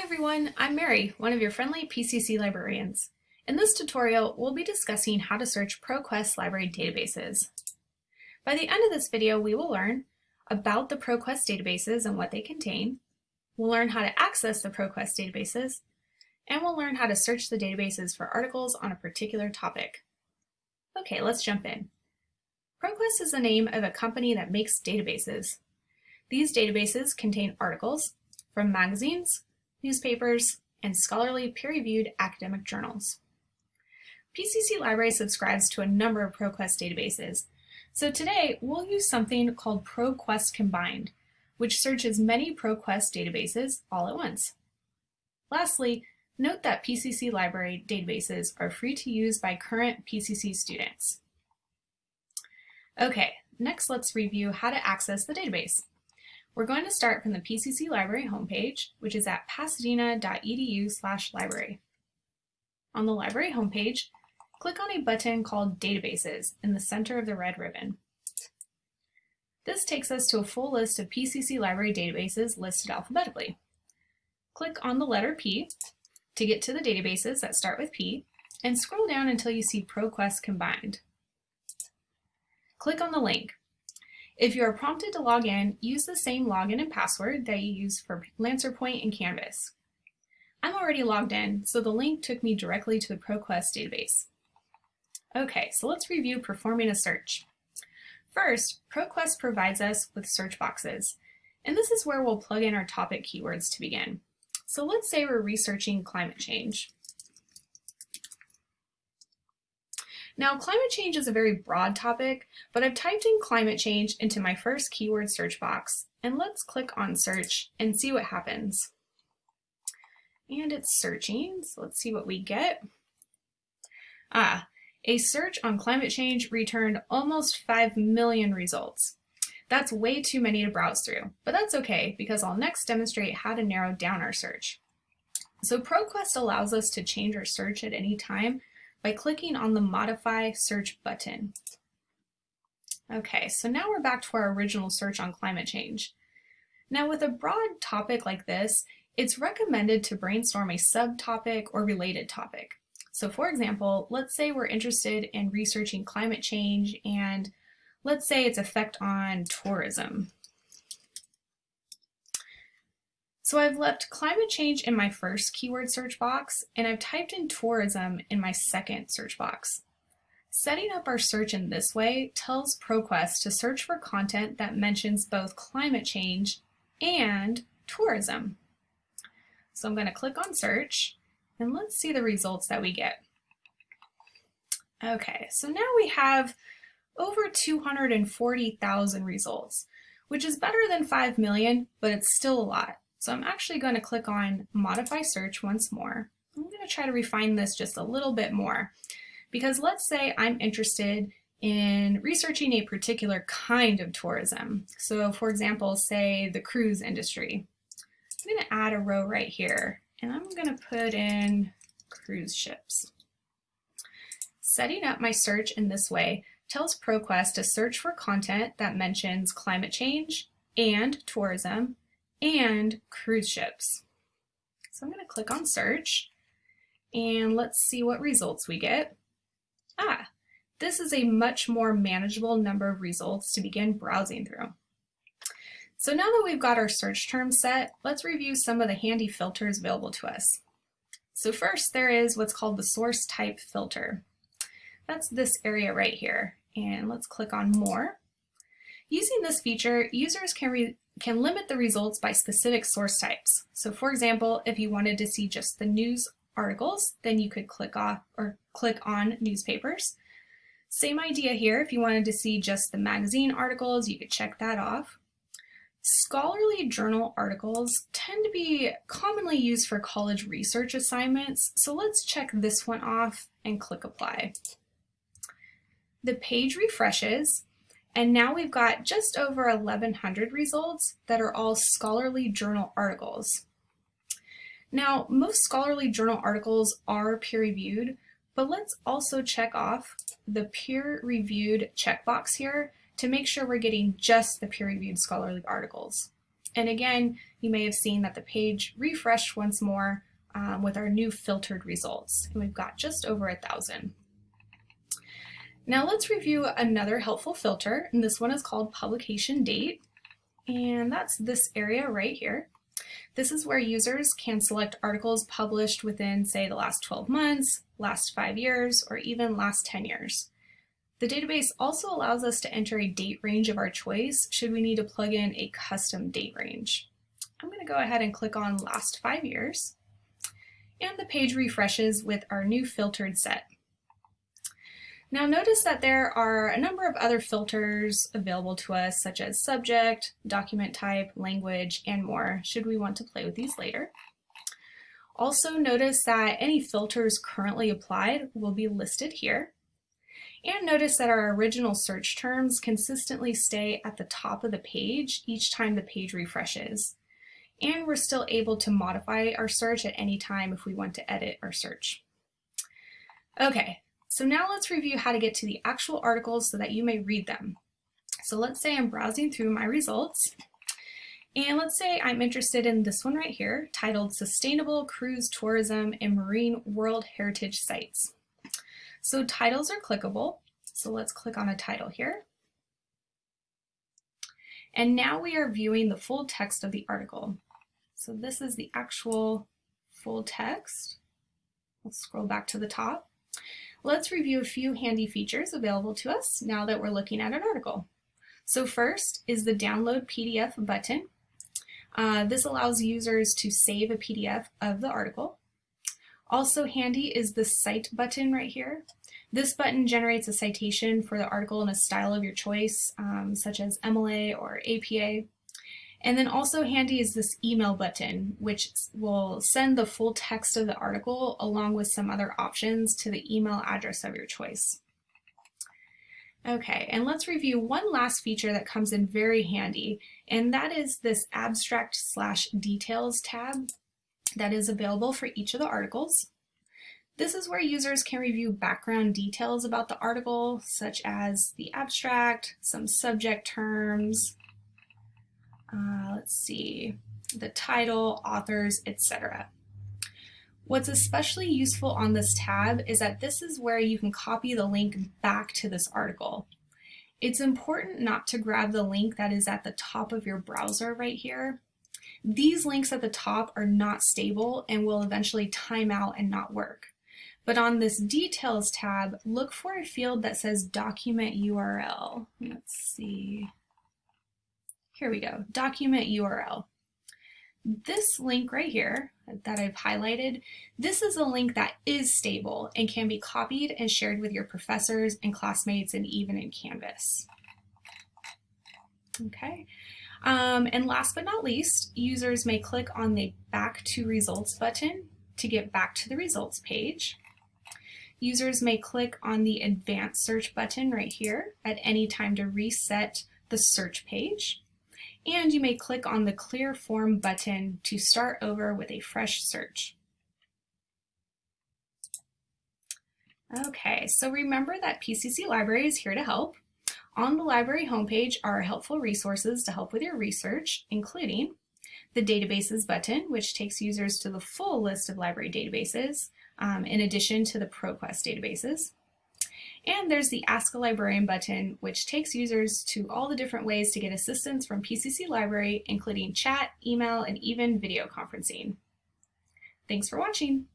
Hi everyone, I'm Mary, one of your friendly PCC librarians. In this tutorial, we'll be discussing how to search ProQuest library databases. By the end of this video, we will learn about the ProQuest databases and what they contain. We'll learn how to access the ProQuest databases, and we'll learn how to search the databases for articles on a particular topic. Okay, let's jump in. ProQuest is the name of a company that makes databases. These databases contain articles from magazines, newspapers, and scholarly peer-reviewed academic journals. PCC Library subscribes to a number of ProQuest databases, so today we'll use something called ProQuest Combined, which searches many ProQuest databases all at once. Lastly, note that PCC Library databases are free to use by current PCC students. Okay, next let's review how to access the database. We're going to start from the PCC Library homepage, which is at pasadena.edu library. On the library homepage, click on a button called Databases in the center of the red ribbon. This takes us to a full list of PCC library databases listed alphabetically. Click on the letter P to get to the databases that start with P, and scroll down until you see ProQuest Combined. Click on the link, if you are prompted to log in, use the same login and password that you use for LancerPoint and Canvas. I'm already logged in, so the link took me directly to the ProQuest database. Okay, so let's review performing a search. First, ProQuest provides us with search boxes, and this is where we'll plug in our topic keywords to begin. So let's say we're researching climate change. Now, climate change is a very broad topic, but I've typed in climate change into my first keyword search box, and let's click on search and see what happens. And it's searching, so let's see what we get. Ah, a search on climate change returned almost 5 million results. That's way too many to browse through, but that's okay because I'll next demonstrate how to narrow down our search. So ProQuest allows us to change our search at any time by clicking on the Modify Search button. Okay, so now we're back to our original search on climate change. Now with a broad topic like this, it's recommended to brainstorm a subtopic or related topic. So for example, let's say we're interested in researching climate change and let's say its effect on tourism. So I've left climate change in my first keyword search box, and I've typed in tourism in my second search box. Setting up our search in this way tells ProQuest to search for content that mentions both climate change and tourism. So I'm going to click on search, and let's see the results that we get. Okay, so now we have over 240,000 results, which is better than 5 million, but it's still a lot. So I'm actually going to click on modify search once more. I'm going to try to refine this just a little bit more because let's say I'm interested in researching a particular kind of tourism. So for example, say the cruise industry. I'm going to add a row right here and I'm going to put in cruise ships. Setting up my search in this way tells ProQuest to search for content that mentions climate change and tourism and cruise ships. So I'm going to click on search and let's see what results we get. Ah, this is a much more manageable number of results to begin browsing through. So now that we've got our search terms set, let's review some of the handy filters available to us. So first there is what's called the source type filter. That's this area right here. And let's click on more. Using this feature, users can can limit the results by specific source types. So for example, if you wanted to see just the news articles, then you could click off or click on newspapers. Same idea here. If you wanted to see just the magazine articles, you could check that off. Scholarly journal articles tend to be commonly used for college research assignments, so let's check this one off and click apply. The page refreshes and now we've got just over 1,100 results that are all scholarly journal articles. Now, most scholarly journal articles are peer-reviewed, but let's also check off the peer-reviewed checkbox here to make sure we're getting just the peer-reviewed scholarly articles. And again, you may have seen that the page refreshed once more um, with our new filtered results. And we've got just over a thousand. Now let's review another helpful filter, and this one is called publication date. And that's this area right here. This is where users can select articles published within, say, the last 12 months, last five years, or even last 10 years. The database also allows us to enter a date range of our choice should we need to plug in a custom date range. I'm going to go ahead and click on last five years and the page refreshes with our new filtered set. Now notice that there are a number of other filters available to us such as subject, document type, language, and more should we want to play with these later. Also notice that any filters currently applied will be listed here. And notice that our original search terms consistently stay at the top of the page each time the page refreshes. And we're still able to modify our search at any time if we want to edit our search. Okay, so now let's review how to get to the actual articles so that you may read them. So let's say I'm browsing through my results and let's say I'm interested in this one right here titled Sustainable Cruise Tourism and Marine World Heritage Sites. So titles are clickable. So let's click on a title here. And now we are viewing the full text of the article. So this is the actual full text. Let's scroll back to the top. Let's review a few handy features available to us now that we're looking at an article. So first is the download PDF button. Uh, this allows users to save a PDF of the article. Also handy is the Cite button right here. This button generates a citation for the article in a style of your choice, um, such as MLA or APA. And then also handy is this email button, which will send the full text of the article along with some other options to the email address of your choice. Okay, and let's review one last feature that comes in very handy, and that is this abstract slash details tab that is available for each of the articles. This is where users can review background details about the article, such as the abstract, some subject terms, uh, let's see, the title, authors, etc. What's especially useful on this tab is that this is where you can copy the link back to this article. It's important not to grab the link that is at the top of your browser right here these links at the top are not stable and will eventually time out and not work. But on this Details tab, look for a field that says Document URL. Let's see. Here we go, Document URL. This link right here that I've highlighted, this is a link that is stable and can be copied and shared with your professors and classmates and even in Canvas. Okay, um, and last but not least, users may click on the Back to Results button to get back to the results page. Users may click on the Advanced Search button right here at any time to reset the search page. And you may click on the Clear Form button to start over with a fresh search. Okay, so remember that PCC Library is here to help. On the library homepage are helpful resources to help with your research, including the Databases button, which takes users to the full list of library databases, um, in addition to the ProQuest databases. And there's the Ask a Librarian button, which takes users to all the different ways to get assistance from PCC Library, including chat, email, and even video conferencing. Thanks for watching.